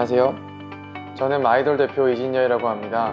안녕하세요. 저는 마이돌 대표 이진여이라고 합니다.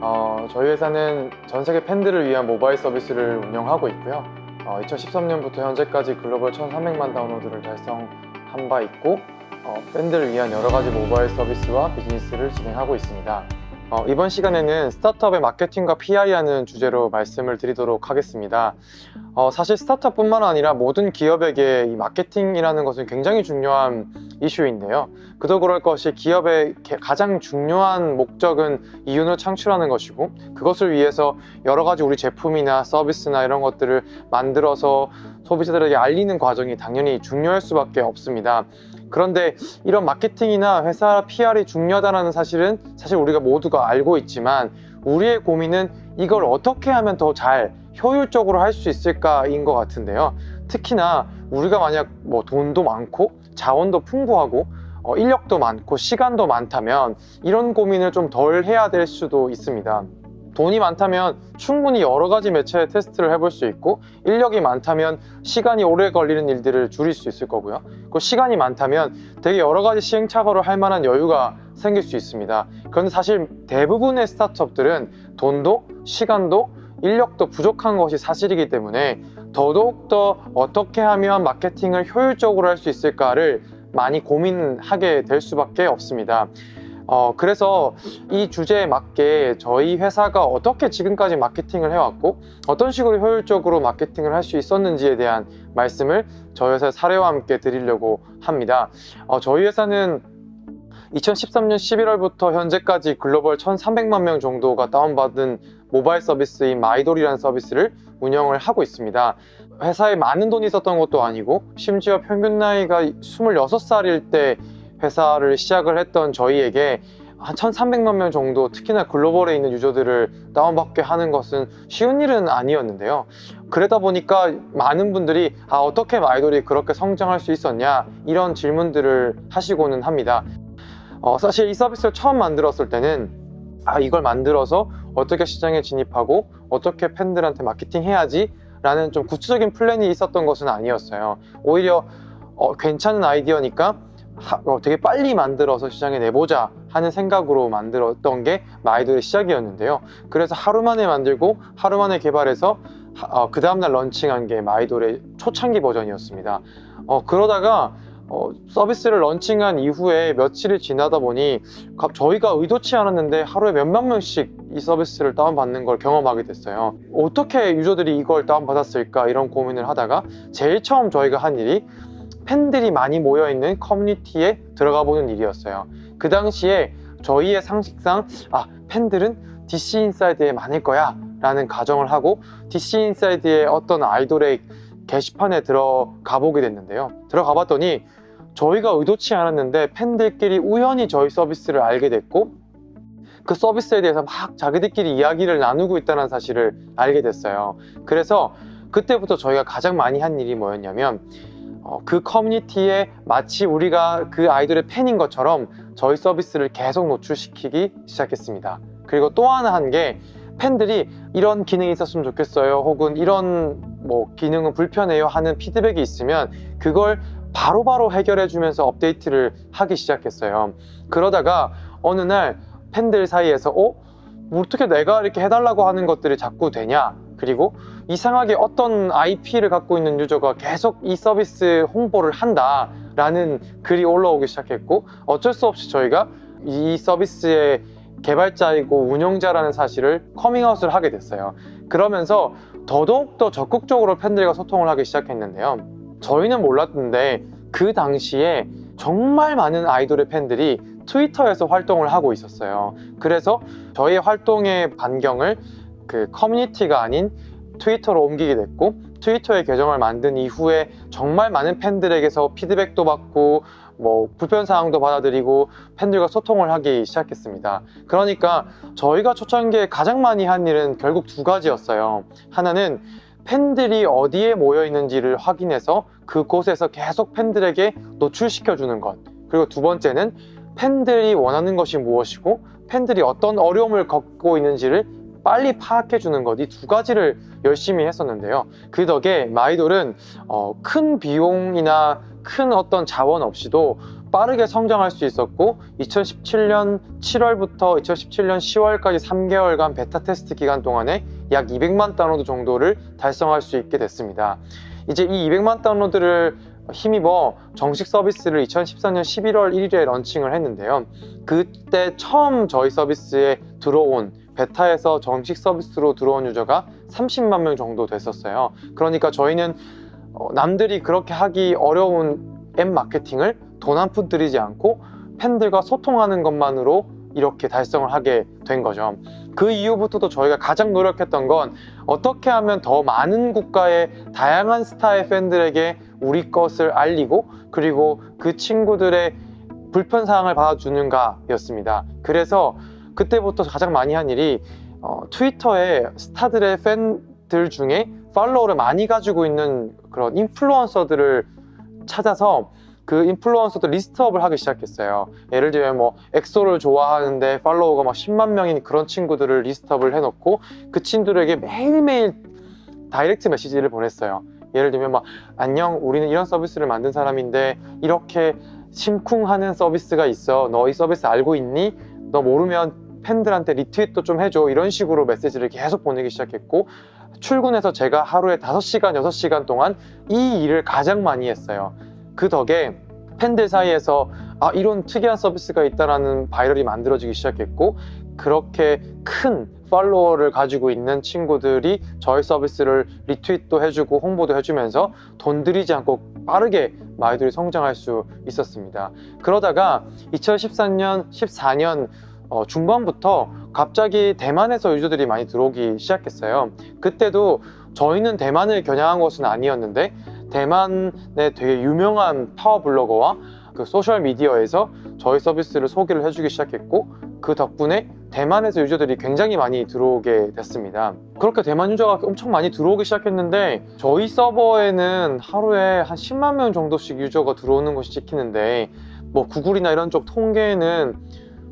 어, 저희 회사는 전 세계 팬들을 위한 모바일 서비스를 운영하고 있고요. 어, 2013년부터 현재까지 글로벌 1,300만 다운로드를 달성한 바 있고 어, 팬들을 위한 여러 가지 모바일 서비스와 비즈니스를 진행하고 있습니다. 어, 이번 시간에는 스타트업의 마케팅과 PR이라는 주제로 말씀을 드리도록 하겠습니다. 어, 사실 스타트업뿐만 아니라 모든 기업에게 이 마케팅이라는 것은 굉장히 중요한 이슈인데요. 그도 그럴 것이 기업의 가장 중요한 목적은 이윤을 창출하는 것이고 그것을 위해서 여러 가지 우리 제품이나 서비스나 이런 것들을 만들어서 소비자들에게 알리는 과정이 당연히 중요할 수밖에 없습니다. 그런데 이런 마케팅이나 회사 PR이 중요하다는 사실은 사실 우리가 모두가 알고 있지만 우리의 고민은 이걸 어떻게 하면 더 잘 효율적으로 할 수 있을까인 것 같은데요. 특히나 우리가 만약 뭐 돈도 많고 자원도 풍부하고 어, 인력도 많고 시간도 많다면 이런 고민을 좀 덜 해야 될 수도 있습니다. 돈이 많다면 충분히 여러 가지 매체의 테스트를 해볼 수 있고 인력이 많다면 시간이 오래 걸리는 일들을 줄일 수 있을 거고요. 그 시간이 많다면 되게 여러 가지 시행착오를 할 만한 여유가 생길 수 있습니다. 그런데 사실 대부분의 스타트업들은 돈도 시간도 인력도 부족한 것이 사실이기 때문에 더더욱더 어떻게 하면 마케팅을 효율적으로 할 수 있을까를 많이 고민하게 될 수밖에 없습니다 어, 그래서 이 주제에 맞게 저희 회사가 어떻게 지금까지 마케팅을 해왔고 어떤 식으로 효율적으로 마케팅을 할 수 있었는지에 대한 말씀을 저희 회사의 사례와 함께 드리려고 합니다. 어, 저희 회사는 2013년 11월부터 현재까지 글로벌 1,300만 명 정도가 다운받은 모바일 서비스인 마이돌이라는 서비스를 운영을 하고 있습니다. 회사에 많은 돈이 있었던 것도 아니고 심지어 평균 나이가 26살일 때 회사를 시작을 했던 저희에게 한 1300만 명 정도 특히나 글로벌에 있는 유저들을 다운받게 하는 것은 쉬운 일은 아니었는데요. 그러다 보니까 많은 분들이 아 어떻게 아이돌이 그렇게 성장할 수 있었냐 이런 질문들을 하시고는 합니다. 어, 사실 이 서비스를 처음 만들었을 때는 아 이걸 만들어서 어떻게 시장에 진입하고 어떻게 팬들한테 마케팅 해야지 라는 좀 구체적인 플랜이 있었던 것은 아니었어요. 오히려 어, 괜찮은 아이디어니까 하, 어, 되게 빨리 만들어서 시장에 내보자 하는 생각으로 만들었던 게 마이돌의 시작이었는데요. 그래서 하루 만에 만들고 하루 만에 개발해서 어, 그 다음날 런칭한 게 마이돌의 초창기 버전이었습니다. 어, 그러다가 어, 서비스를 런칭한 이후에 며칠이 지나다 보니 저희가 의도치 않았는데 하루에 몇만 명씩 이 서비스를 다운받는 걸 경험하게 됐어요. 어떻게 유저들이 이걸 다운받았을까 이런 고민을 하다가 제일 처음 저희가 한 일이 팬들이 많이 모여있는 커뮤니티에 들어가 보는 일이었어요. 그 당시에 저희의 상식상 아 팬들은 DC 인사이드에 많을 거야 라는 가정을 하고 DC 인사이드의 어떤 아이돌의 게시판에 들어가 보게 됐는데요. 들어가 봤더니 저희가 의도치 않았는데 팬들끼리 우연히 저희 서비스를 알게 됐고 그 서비스에 대해서 막 자기들끼리 이야기를 나누고 있다는 사실을 알게 됐어요. 그래서 그때부터 저희가 가장 많이 한 일이 뭐였냐면 어, 그 커뮤니티에 마치 우리가 그 아이돌의 팬인 것처럼 저희 서비스를 계속 노출시키기 시작했습니다. 그리고 또 하나 한 게 팬들이 이런 기능이 있었으면 좋겠어요 혹은 이런 뭐 기능은 불편해요 하는 피드백이 있으면 그걸 바로바로 해결해 주면서 업데이트를 하기 시작했어요. 그러다가 어느 날 팬들 사이에서 어? 어떻게 내가 이렇게 해달라고 하는 것들이 자꾸 되냐 그리고 이상하게 어떤 IP를 갖고 있는 유저가 계속 이 서비스 홍보를 한다 라는 글이 올라오기 시작했고 어쩔 수 없이 저희가 이 서비스의 개발자이고 운영자라는 사실을 커밍아웃을 하게 됐어요. 그러면서 더더욱더 적극적으로 팬들과 소통을 하기 시작했는데요. 저희는 몰랐는데 그 당시에 정말 많은 아이돌의 팬들이 트위터에서 활동을 하고 있었어요. 그래서 저희 활동의 반경을 그 커뮤니티가 아닌 트위터로 옮기게 됐고 트위터의 계정을 만든 이후에 정말 많은 팬들에게서 피드백도 받고 뭐 불편사항도 받아들이고 팬들과 소통을 하기 시작했습니다. 그러니까 저희가 초창기에 가장 많이 한 일은 결국 두 가지였어요. 하나는 팬들이 어디에 모여 있는지를 확인해서 그곳에서 계속 팬들에게 노출시켜 주는 것. 그리고 두 번째는 팬들이 원하는 것이 무엇이고 팬들이 어떤 어려움을 겪고 있는지를 빨리 파악해 주는 것 이 두 가지를 열심히 했었는데요 그 덕에 마이돌은 어, 큰 비용이나 큰 어떤 자원 없이도 빠르게 성장할 수 있었고 2017년 7월부터 2017년 10월까지 3개월간 베타 테스트 기간 동안에 약 200만 다운로드 정도를 달성할 수 있게 됐습니다. 이제 이 200만 다운로드를 힘입어 정식 서비스를 2014년 11월 1일에 런칭을 했는데요. 그때 처음 저희 서비스에 들어온 베타에서 정식 서비스로 들어온 유저가 30만 명 정도 됐었어요. 그러니까 저희는 어, 남들이 그렇게 하기 어려운 앱 마케팅을 돈 한 푼 들이지 않고 팬들과 소통하는 것만으로 이렇게 달성을 하게 된 거죠. 그 이후부터도 저희가 가장 노력했던 건 어떻게 하면 더 많은 국가의 다양한 스타의 팬들에게 우리 것을 알리고 그리고 그 친구들의 불편사항을 받아주는가 였습니다. 그래서 그때부터 가장 많이 한 일이 어, 트위터에 스타들의 팬들 중에 팔로워를 많이 가지고 있는 그런 인플루언서들을 찾아서 그 인플루언서들 list up을 하기 시작했어요. 예를 들면 뭐 엑소를 좋아하는데 팔로워가 막 10만 명인 그런 친구들을 list up을 해놓고 그 친구들에게 매일매일 direct message를 보냈어요. 예를 들면 막 안녕 우리는 이런 서비스를 만든 사람인데 이렇게 심쿵하는 서비스가 있어 너 이 서비스 알고 있니? 너 모르면 팬들한테 리트윗도 좀 해줘 이런 식으로 메시지를 계속 보내기 시작했고 출근해서 제가 하루에 5시간 6시간 동안 이 일을 가장 많이 했어요 그 덕에 팬들 사이에서 아 이런 특이한 서비스가 있다라는 viral이 만들어지기 시작했고 그렇게 큰 팔로워를 가지고 있는 친구들이 저희 서비스를 리트윗도 해주고 홍보도 해주면서 돈 들이지 않고 빠르게 마이돌이 성장할 수 있었습니다. 그러다가 2013년, 14년 어, 중반부터 갑자기 대만에서 유저들이 많이 들어오기 시작했어요. 그때도 저희는 대만을 겨냥한 것은 아니었는데 대만의 되게 유명한 파워 블로거와 그 소셜 미디어에서 저희 서비스를 소개를 해주기 시작했고 그 덕분에 대만에서 유저들이 굉장히 많이 들어오게 됐습니다 그렇게 대만 유저가 엄청 많이 들어오기 시작했는데 저희 서버에는 하루에 한 10만 명 정도씩 유저가 들어오는 것이 찍히는데 뭐 구글이나 이런 쪽 통계는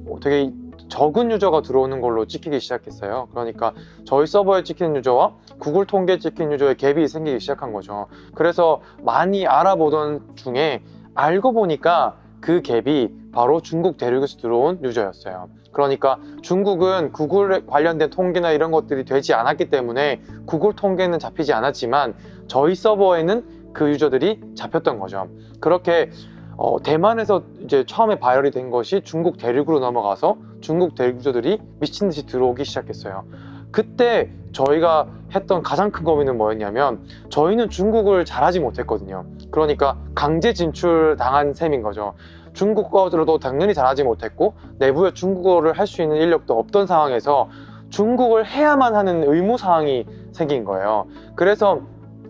뭐 되게 적은 유저가 들어오는 걸로 찍히기 시작했어요. 그러니까 저희 서버에 찍히는 유저와 구글 통계에 찍힌 유저의 갭이 생기기 시작한 거죠. 그래서 많이 알아보던 중에 알고 보니까 그 갭이 바로 중국 대륙에서 들어온 유저였어요. 그러니까 중국은 구글 관련된 통계나 이런 것들이 되지 않았기 때문에 구글 통계는 잡히지 않았지만 저희 서버에는 그 유저들이 잡혔던 거죠. 그렇게 어, 대만에서 이제 처음에 viral이 된 것이 중국 대륙으로 넘어가서 중국 대륙 유저들이 미친 듯이 들어오기 시작했어요. 그때 저희가 했던 가장 큰 고민은 뭐였냐면 저희는 중국을 잘하지 못했거든요. 그러니까 강제 진출 당한 셈인 거죠. 중국어로도 당연히 잘하지 못했고 내부에 중국어를 할 수 있는 인력도 없던 상황에서 중국을 해야만 하는 의무사항이 생긴 거예요. 그래서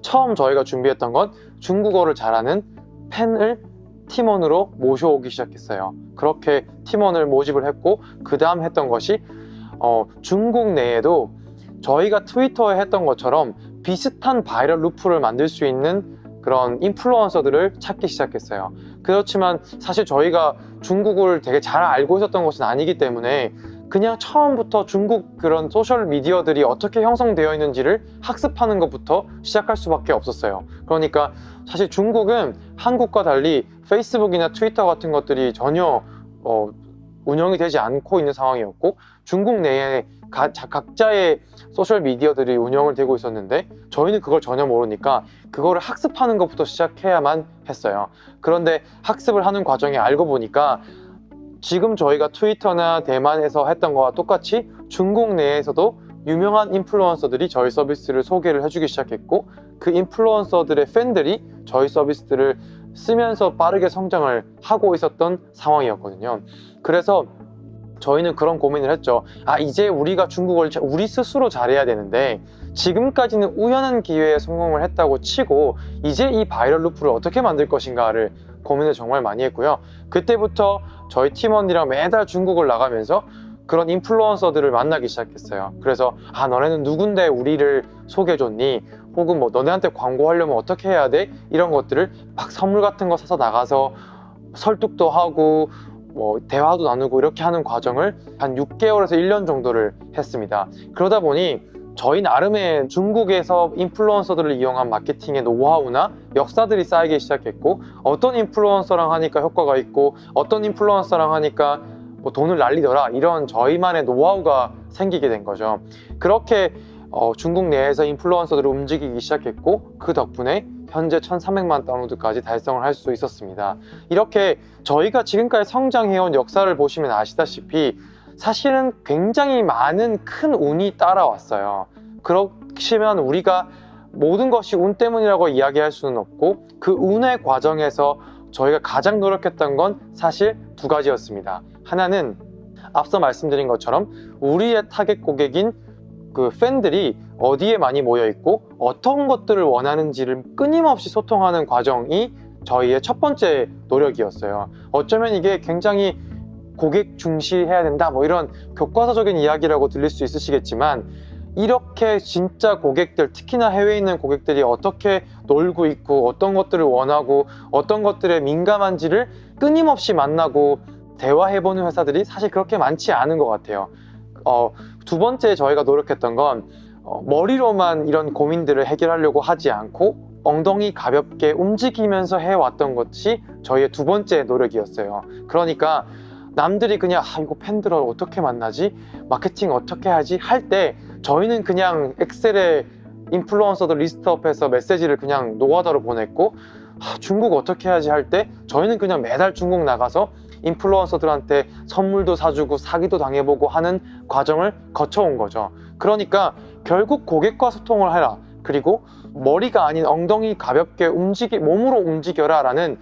처음 저희가 준비했던 건 중국어를 잘하는 팬을 팀원으로 모셔오기 시작했어요. 그렇게 팀원을 모집을 했고 그 다음 했던 것이 어, 중국 내에도 저희가 트위터에 했던 것처럼 비슷한 viral loop를 만들 수 있는 그런 인플루언서들을 찾기 시작했어요. 그렇지만 사실 저희가 중국을 되게 잘 알고 있었던 것은 아니기 때문에 그냥 처음부터 중국 그런 소셜 미디어들이 어떻게 형성되어 있는지를 학습하는 것부터 시작할 수밖에 없었어요. 그러니까 사실 중국은 한국과 달리 페이스북이나 트위터 같은 것들이 전혀 어, 운영이 되지 않고 있는 상황이었고 중국 내에 가, 자, 각자의 소셜 미디어들이 운영을 되고 있었는데 저희는 그걸 전혀 모르니까 그거를 학습하는 것부터 시작해야만 했어요. 그런데 학습을 하는 과정에 알고 보니까 지금 저희가 트위터나 대만에서 했던 거와 똑같이 중국 내에서도 유명한 인플루언서들이 저희 서비스를 소개를 해주기 시작했고 그 인플루언서들의 팬들이 저희 서비스들을 쓰면서 빠르게 성장을 하고 있었던 상황이었거든요. 그래서 저희는 그런 고민을 했죠. 아 이제 우리가 중국어를 우리 스스로 잘해야 되는데 지금까지는 우연한 기회에 성공을 했다고 치고 이제 이 바이럴 루프를 어떻게 만들 것인가를 고민을 정말 많이 했고요. 그때부터 저희 팀원이랑 매달 중국을 나가면서 그런 인플루언서들을 만나기 시작했어요. 그래서 아 너네는 누군데 우리를 소개해줬니? 혹은 뭐 너네한테 광고하려면 어떻게 해야 돼? 이런 것들을 막 선물 같은 거 사서 나가서 설득도 하고 뭐 대화도 나누고 이렇게 하는 과정을 한 6개월에서 1년 정도를 했습니다. 그러다 보니 저희 나름의 중국에서 인플루언서들을 이용한 마케팅의 노하우나 역사들이 쌓이기 시작했고 어떤 인플루언서랑 하니까 효과가 있고 어떤 인플루언서랑 하니까 뭐 돈을 날리더라 이런 저희만의 노하우가 생기게 된 거죠. 그렇게 어, 중국 내에서 인플루언서들을 움직이기 시작했고 그 덕분에 현재 1300만 다운로드까지 달성을 할 수 있었습니다. 이렇게 저희가 지금까지 성장해온 역사를 보시면 아시다시피 사실은 굉장히 많은 큰 운이 따라왔어요. 그렇지만 우리가 모든 것이 운 때문이라고 이야기할 수는 없고 그 운의 과정에서 저희가 가장 노력했던 건 사실 두 가지였습니다. 하나는 앞서 말씀드린 것처럼 우리의 타겟 고객인 그 팬들이 어디에 많이 모여 있고 어떤 것들을 원하는지를 끊임없이 소통하는 과정이 저희의 첫 번째 노력이었어요. 어쩌면 이게 굉장히 고객 중시해야 된다. 뭐 이런 교과서적인 이야기라고 들릴 수 있으시겠지만 이렇게 진짜 고객들 특히나 해외에 있는 고객들이 어떻게 놀고 있고 어떤 것들을 원하고 어떤 것들에 민감한지를 끊임없이 만나고 대화해보는 회사들이 사실 그렇게 많지 않은 것 같아요. 어, 두 번째 저희가 노력했던 건 어, 머리로만 이런 고민들을 해결하려고 하지 않고 엉덩이 가볍게 움직이면서 해왔던 것이 저희의 두 번째 노력이었어요. 그러니까 남들이 그냥 아 이거 팬들을 어떻게 만나지? 마케팅 어떻게 하지? 할 때 저희는 그냥 엑셀에 인플루언서들 리스트업해서 메시지를 그냥 노가다로 보냈고 아, 중국 어떻게 해야지 할 때 저희는 그냥 매달 중국 나가서 인플루언서들한테 선물도 사주고 사기도 당해보고 하는 과정을 거쳐온 거죠 그러니까 결국 고객과 소통을 해라 그리고 머리가 아닌 엉덩이 가볍게 움직이 몸으로 움직여라 라는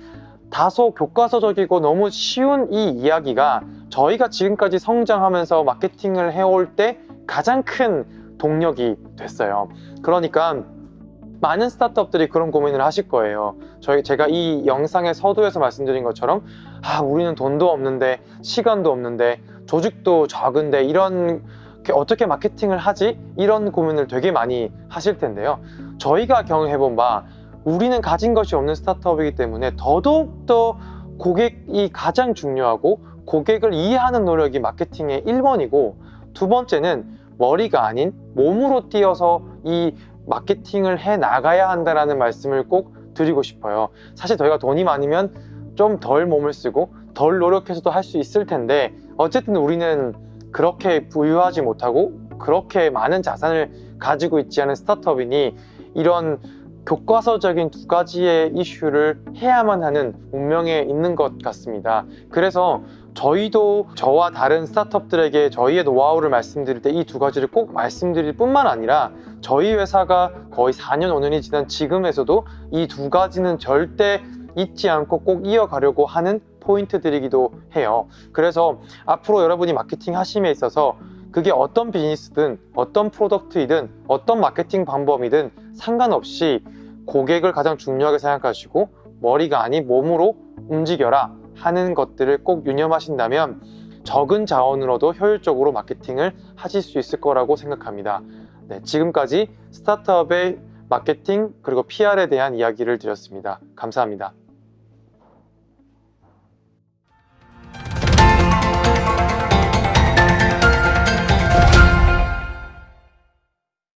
다소 교과서적이고 너무 쉬운 이 이야기가 저희가 지금까지 성장하면서 마케팅을 해올 때 가장 큰 동력이 됐어요. 그러니까 많은 스타트업들이 그런 고민을 하실 거예요. 저희 제가 이 영상의 서두에서 말씀드린 것처럼 아 우리는 돈도 없는데 시간도 없는데 조직도 적은데 이런 어떻게 마케팅을 하지? 이런 고민을 되게 많이 하실 텐데요. 저희가 경험해본 바 우리는 가진 것이 없는 스타트업이기 때문에 더더욱더 고객이 가장 중요하고 고객을 이해하는 노력이 마케팅의 1번이고 두 번째는 머리가 아닌 몸으로 뛰어서 이 마케팅을 해 나가야 한다는 말씀을 꼭 드리고 싶어요. 사실 저희가 돈이 많으면 좀 덜 몸을 쓰고 덜 노력해서도 할 수 있을 텐데 어쨌든 우리는 그렇게 부유하지 못하고 그렇게 많은 자산을 가지고 있지 않은 스타트업이니 이런 교과서적인 두 가지의 이슈를 해야만 하는 운명에 있는 것 같습니다. 그래서 저희도 저와 다른 스타트업들에게 저희의 노하우를 말씀드릴 때 이 두 가지를 꼭 말씀드릴 뿐만 아니라 저희 회사가 거의 4년 5년이 지난 지금에서도 이 두 가지는 절대 잊지 않고 꼭 이어가려고 하는 포인트들이기도 해요. 그래서 앞으로 여러분이 마케팅 하심에 있어서 그게 어떤 비즈니스든 어떤 프로덕트이든 어떤 마케팅 방법이든 상관없이 고객을 가장 중요하게 생각하시고 머리가 아닌 몸으로 움직여라 하는 것들을 꼭 유념하신다면 적은 자원으로도 효율적으로 마케팅을 하실 수 있을 거라고 생각합니다. 네, 지금까지 스타트업의 마케팅 그리고 PR에 대한 이야기를 드렸습니다. 감사합니다